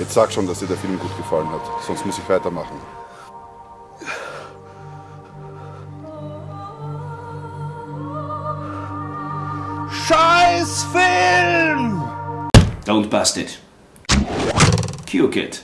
Jetzt sag schon, dass dir der Film gut gefallen hat, sonst muss ich weitermachen. Scheiß Film! Don't bust it. Cue kit.